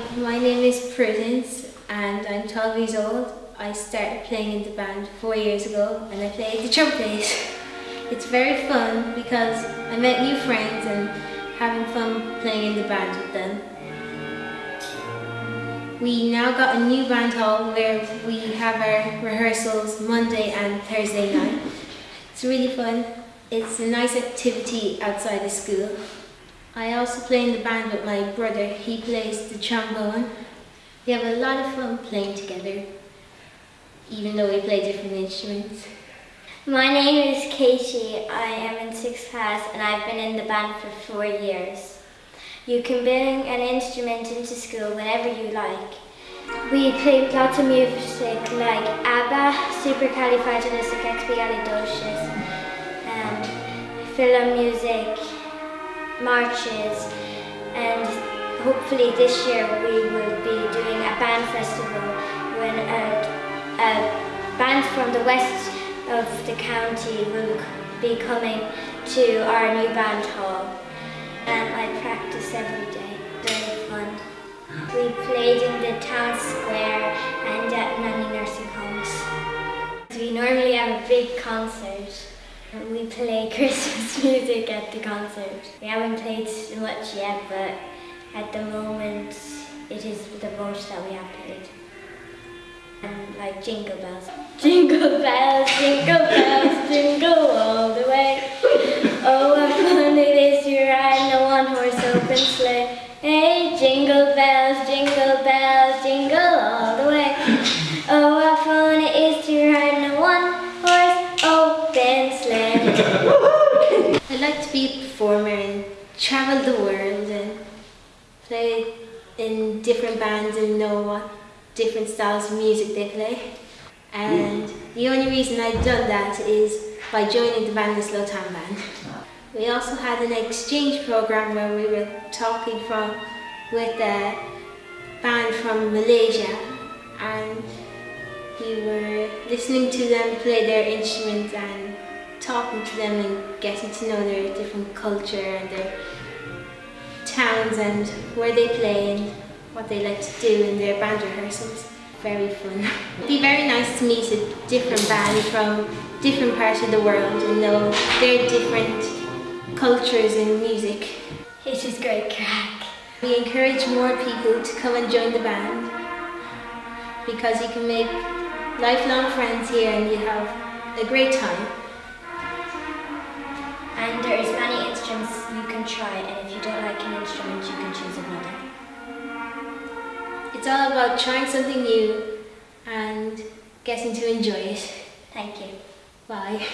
My name is Prudence and I'm 12 years old. I started playing in the band four years ago and I play the trumpet. It's very fun because I met new friends and having fun playing in the band with them. We now got a new band hall where we have our rehearsals Monday and Thursday night. It's really fun. It's a nice activity outside the school. I also play in the band with my brother. He plays the trombone. We have a lot of fun playing together, even though we play different instruments. My name is Katie. I am in sixth class and I've been in the band for four years. You can bring an instrument into school whenever you like. We play lots of music like ABBA, Supercalifragilisticexpialidocious, um, film music, marches, and hopefully this year we will be doing a band festival when a, a band from the west of the county will be coming to our new band hall. And I practice every day, very fun. We played in the town square and at many nursing homes. We normally have a big concert. We play Christmas music at the concert. We haven't played much yet, but at the moment it is the most that we have played. And like jingle bells. Jingle bells, jingle bells, jingle all the way. Oh, what fun it is to ride in a one-horse open sleigh. I'd like to be a performer and travel the world and play in different bands and know what different styles of music they play. And the only reason I've done that is by joining the Ballinasloe Town Band. We also had an exchange program where we were talking from with a band from Malaysia and we were listening to them play their instruments and talking to them and getting to know their different culture and their towns and where they play and what they like to do in their band rehearsals. Very fun. It'd be very nice to meet a different band from different parts of the world and know their different cultures and music. It is great crack. We encourage more people to come and join the band because you can make lifelong friends here and you have a great time. And there is many instruments you can try and if you don't like an instrument you can choose another. It's all about trying something new and getting to enjoy it. Thank you. Bye.